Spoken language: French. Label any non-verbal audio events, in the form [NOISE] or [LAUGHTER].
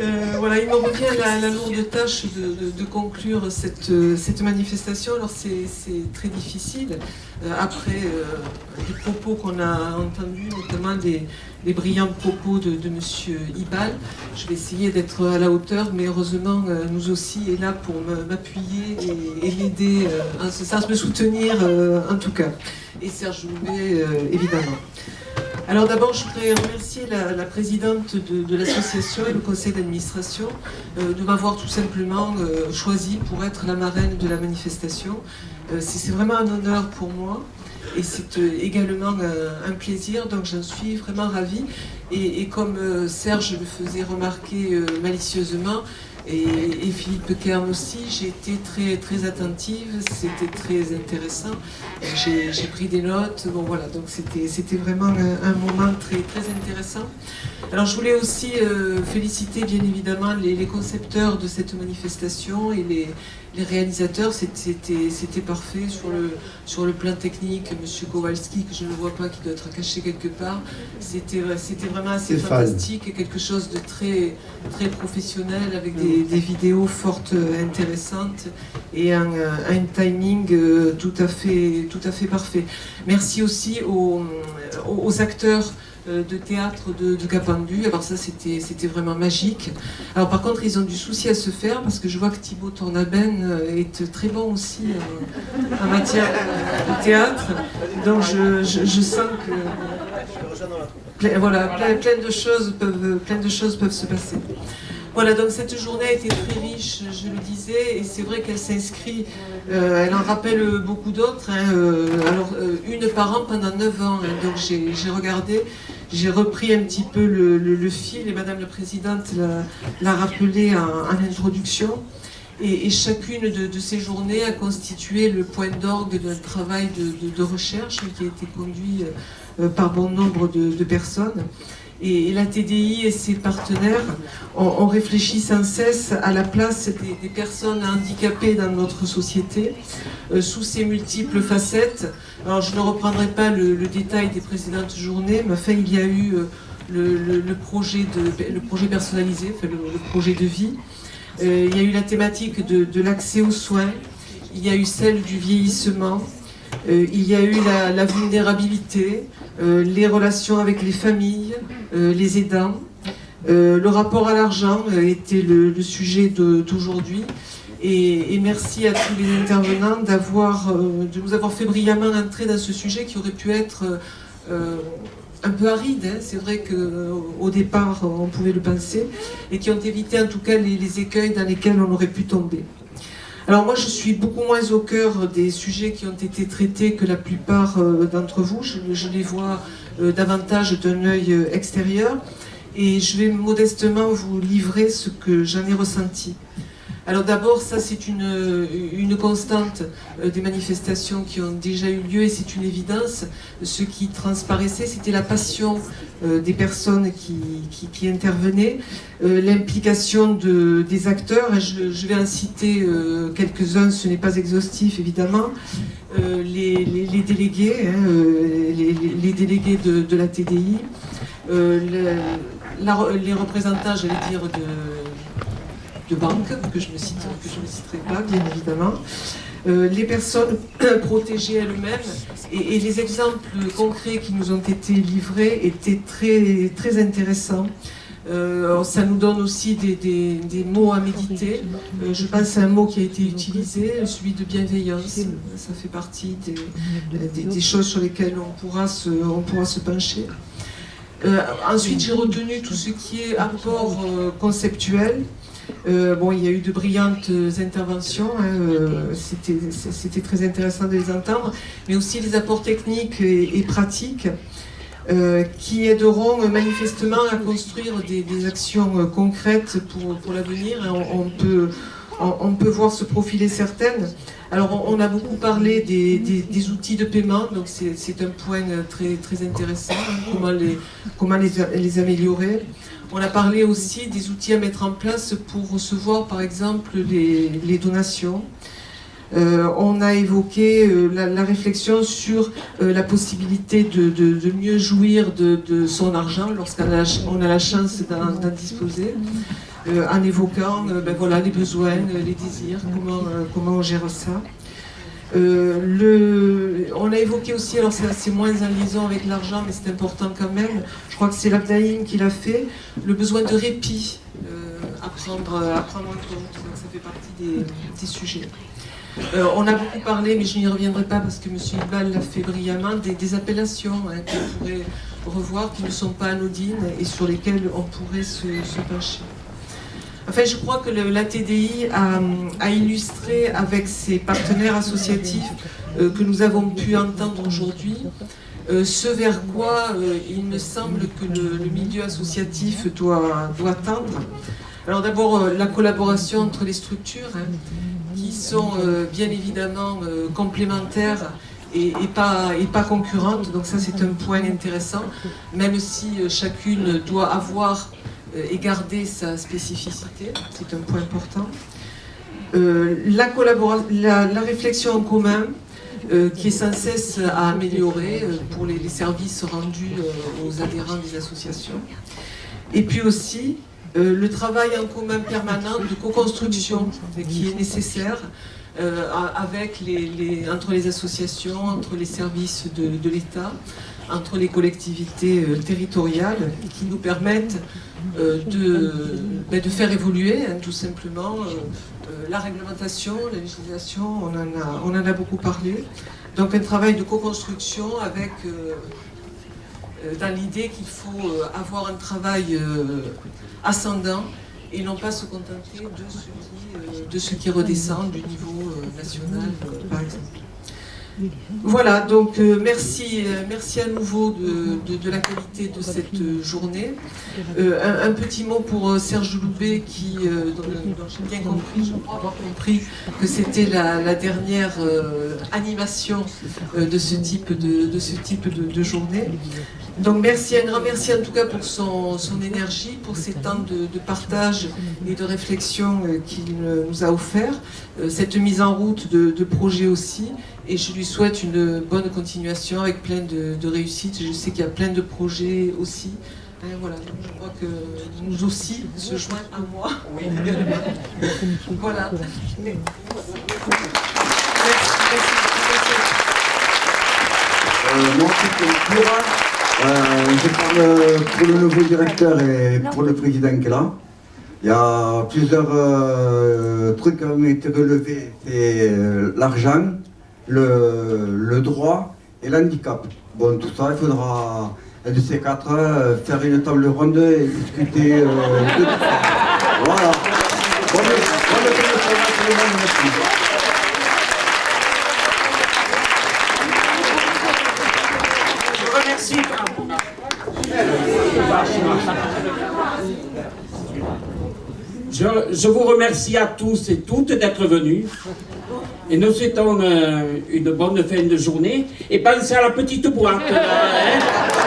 Euh, voilà, il me revient la, la lourde tâche de, conclure cette, cette, manifestation. Alors c'est très difficile, euh, après euh, les propos qu'on a entendus, notamment les, les brillants propos de, M. Ibal. Je vais essayer d'être à la hauteur, mais heureusement, nous aussi est là pour m'appuyer et, l'aider en ce sens, me soutenir en tout cas. Et Serge Loubet, évidemment. Alors d'abord, je voudrais remercier la, présidente de, l'association et le conseil d'administration euh, de m'avoir tout simplement euh, choisi pour être la marraine de la manifestation. Euh, c'est vraiment un honneur pour moi et c'est également un plaisir, donc j'en suis vraiment ravie. Et, comme Serge le faisait remarquer malicieusement, et, Philippe Kern aussi, j'ai été très, très attentive, c'était très intéressant, j'ai pris des notes, bon voilà, donc c'était vraiment un, moment très, très intéressant. Alors je voulais aussi euh, féliciter bien évidemment les, concepteurs de cette manifestation et les, les réalisateurs, c'était parfait sur le, sur le plan technique. Monsieur Kowalski, que je ne vois pas, qui doit être caché quelque part, c'était vraiment assez fantastique et quelque chose de très, très professionnel avec des, des vidéos fortes, intéressantes et un, un, timing euh, tout à fait, tout à fait parfait. Merci aussi aux, aux acteurs euh, de théâtre de, de Capendu. Alors ça, c'était vraiment magique. Alors par contre, ils ont du souci à se faire parce que je vois que Thibaut Tournaben euh, est très bon aussi euh, en matière de théâtre. Donc je, sens que voilà, plein, de choses peuvent, plein de choses peuvent se passer. Voilà, donc cette journée a été très riche, je le disais, et c'est vrai qu'elle s'inscrit, elle en rappelle beaucoup d'autres, hein, alors une par an pendant 9 ans, hein. donc j'ai regardé, j'ai repris un petit peu le, fil, et Madame la Présidente l'a rappelé en, introduction. Et, chacune de, ces journées a constitué le point d'orgue d'un travail de, recherche qui a été conduit euh, par bon nombre de personnes. Et, la TDI et ses partenaires ont, réfléchi sans cesse à la place des, personnes handicapées dans notre société, euh, sous ses multiples facettes. Alors je ne reprendrai pas le, détail des précédentes journées, mais il y a eu euh, le, projet, de, le projet personnalisé, le, projet de vie. Euh, il y a eu la thématique de l'accès aux soins, il y a eu celle du vieillissement, euh, il y a eu la, vulnérabilité, euh, les relations avec les familles, euh, les aidants. le rapport à l'argent était le, sujet d'aujourd'hui. Et, merci à tous les intervenants de nous avoir fait brillamment entrer dans ce sujet qui aurait pu être un peu aride, hein. c'est vrai qu'au départ on pouvait le penser, et qui ont évité en tout cas les écueils dans lesquels on aurait pu tomber. Alors moi, je suis beaucoup moins au cœur des sujets qui ont été traités que la plupart euh, d'entre vous. Je, les vois euh, davantage d'un œil euh, extérieur. Et je vais modestement vous livrer ce que j'en ai ressenti. Alors d'abord, ça c'est une, une, constante euh, des manifestations qui ont déjà eu lieu et c'est une évidence. Ce qui transparaissait, c'était la passion euh, des personnes qui, intervenaient, euh, l'implication de, des acteurs, je, vais en citer quelques-uns, ce n'est pas exhaustif évidemment, les, délégués, hein, les, délégués de, la TDI, les représentants, j'allais dire, de de banque, que je ne, cite, que je ne citerai pas, bien évidemment. Euh, les personnes [CLEARS THROAT] protégées elles-mêmes et, les exemples concrets qui nous ont été livrés étaient très, très intéressants. Euh, ça nous donne aussi des, mots à méditer. Euh, je pense à un mot qui a été utilisé, celui de bienveillance. Ça fait partie des, des, choses sur lesquelles on pourra se, on pourra se pencher. ensuite, j'ai retenu tout ce qui est apport conceptuel. Euh, bon, il y a eu de brillantes interventions, hein, euh, c'était très intéressant de les entendre, mais aussi les apports techniques et, pratiques euh, qui aideront manifestement à construire des, actions concrètes pour, l'avenir. On, peut, on, peut voir se profiler certaines. Alors, on, a beaucoup parlé des, outils de paiement, donc c'est un point très, très intéressant, hein, comment, les, comment les, améliorer. On a parlé aussi des outils à mettre en place pour recevoir par exemple les, donations. Euh, on a évoqué euh, la, réflexion sur euh, la possibilité de, mieux jouir de, son argent lorsqu'on a, a, la chance d'en disposer. En évoquant ben voilà, les besoins, les désirs, comment, comment on gère ça. le, on a évoqué aussi, alors c'est moins en liaison avec l'argent, mais c'est important quand même, je crois que c'est l'Abdaïm qui l'a fait, le besoin de répit à, prendre, en compte, ça fait partie des, des sujets. Euh, on a beaucoup parlé, mais je n'y reviendrai pas parce que M. Ibal l'a fait brillamment, des, appellations hein, qu'on pourrait revoir, qui ne sont pas anodines et sur lesquelles on pourrait se, pencher. Enfin, je crois que la TDI a, illustré avec ses partenaires associatifs euh, que nous avons pu entendre aujourd'hui euh, ce vers quoi il me semble que le, milieu associatif doit, doit tendre. Alors d'abord, la collaboration entre les structures. Hein, qui sont euh, bien évidemment euh, complémentaires et, pas, et pas concurrentes. Donc ça c'est un point intéressant, même si euh, chacune doit avoir et garder sa spécificité, c'est un point important. la, la, la, réflexion en commun, qui est sans cesse à améliorer pour les, services rendus aux adhérents des associations. Et puis aussi, euh, le travail en commun permanent de co-construction qui est nécessaire euh, entre les associations, entre les services de, l'État, entre les collectivités euh, territoriales qui nous permettent de, ben, de, faire évoluer hein, tout simplement la réglementation, la législation, on en, a, on en a beaucoup parlé. Donc un travail de co-construction avec euh, dans l'idée qu'il faut euh, avoir un travail euh, ascendant et non pas se contenter de ce qui, qui redescend du niveau national, par exemple. Voilà, donc euh, merci, euh, merci à nouveau de, la qualité de cette journée. Euh, un, petit mot pour Serge Loubet qui, dont, j'ai bien compris, je crois avoir compris que c'était la, dernière animation de, ce type de, journée. Donc merci, un grand merci en tout cas pour son, énergie, pour ces temps de, partage et de réflexion qu'il nous a offert, cette mise en route de, de projets aussi, et je lui souhaite une bonne continuation avec plein de, réussites. Je sais qu'il y a plein de projets aussi. Hein, voilà, je crois que nous aussi se joignent à moi. Oui. [LAUGHS] voilà. Merci, Euh, moi, euh, je parle pour le nouveau directeur et pour le président qui est là. Il y a plusieurs euh, trucs qui ont été relevés. C'est euh, l'argent, le, droit et l'handicap. Bon, tout ça, il faudra, de ces quatre, euh, faire une table ronde et discuter euh, de tout ça. Voilà. Je vous remercie à tous et toutes d'être venus. Et nous souhaitons une, bonne fin de journée. Et pensez à la petite boîte. [LAUGHS]